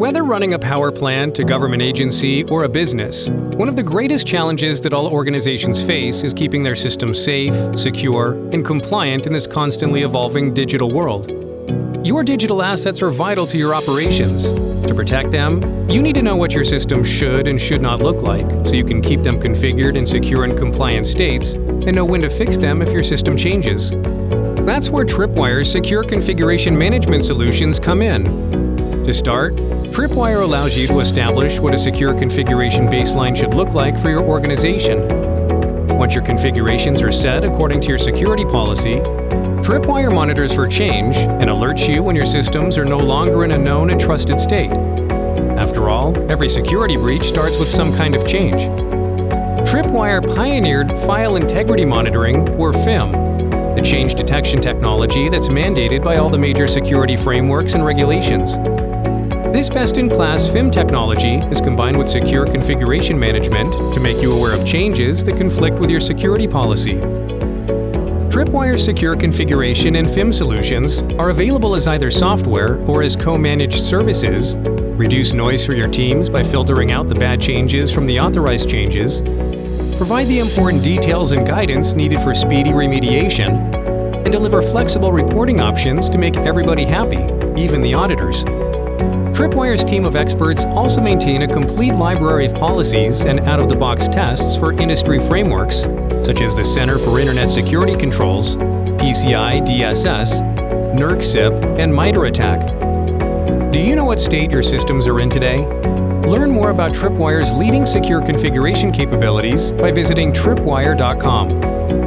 Whether running a power plant, a government agency, or a business, one of the greatest challenges that all organizations face is keeping their systems safe, secure, and compliant in this constantly evolving digital world. Your digital assets are vital to your operations. To protect them, you need to know what your system should and should not look like, so you can keep them configured in secure and compliant states, and know when to fix them if your system changes. That's where Tripwire's secure configuration management solutions come in. To start, Tripwire allows you to establish what a secure configuration baseline should look like for your organization. Once your configurations are set according to your security policy, Tripwire monitors for change and alerts you when your systems are no longer in a known and trusted state. After all, every security breach starts with some kind of change. Tripwire pioneered File Integrity Monitoring, or FIM, the change detection technology that's mandated by all the major security frameworks and regulations. This best-in-class FIM technology is combined with secure configuration management to make you aware of changes that conflict with your security policy. Tripwire's secure configuration and FIM solutions are available as either software or as co-managed services, reduce noise for your teams by filtering out the bad changes from the authorized changes, provide the important details and guidance needed for speedy remediation, and deliver flexible reporting options to make everybody happy, even the auditors. Tripwire's team of experts also maintain a complete library of policies and out-of-the-box tests for industry frameworks, such as the Center for Internet Security Controls, PCI DSS, NERC CIP, and MITRE ATT&CK. Do you know what state your systems are in today? Learn more about Tripwire's leading secure configuration capabilities by visiting tripwire.com.